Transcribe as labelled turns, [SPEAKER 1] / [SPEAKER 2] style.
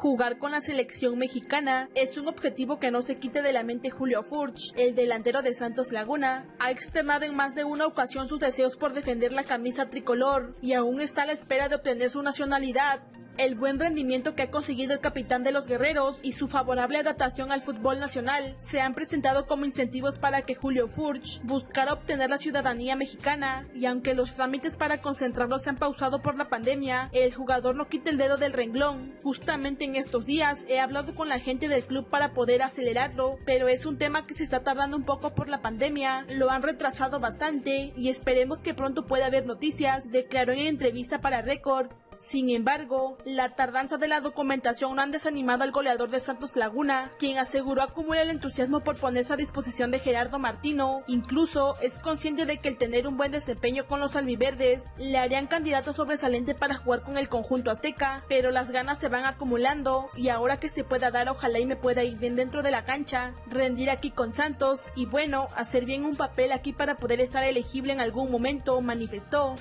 [SPEAKER 1] Jugar con la selección mexicana es un objetivo que no se quite de la mente Julio Furch. El delantero de Santos Laguna ha externado en más de una ocasión sus deseos por defender la camisa tricolor y aún está a la espera de obtener su nacionalidad el buen rendimiento que ha conseguido el capitán de los guerreros y su favorable adaptación al fútbol nacional se han presentado como incentivos para que Julio Furch buscara obtener la ciudadanía mexicana y aunque los trámites para concentrarlo se han pausado por la pandemia, el jugador no quita el dedo del renglón. Justamente en estos días he hablado con la gente del club para poder acelerarlo, pero es un tema que se está tardando un poco por la pandemia, lo han retrasado bastante y esperemos que pronto pueda haber noticias, declaró en entrevista para Record. Sin embargo, la tardanza de la documentación no han desanimado al goleador de Santos Laguna, quien aseguró acumular el entusiasmo por ponerse a disposición de Gerardo Martino. Incluso es consciente de que el tener un buen desempeño con los albiverdes le harían candidato sobresaliente para jugar con el conjunto azteca, pero las ganas se van acumulando y ahora que se pueda dar ojalá y me pueda ir bien dentro de la cancha, rendir aquí con Santos y bueno, hacer bien un papel aquí para poder estar elegible en algún momento, manifestó.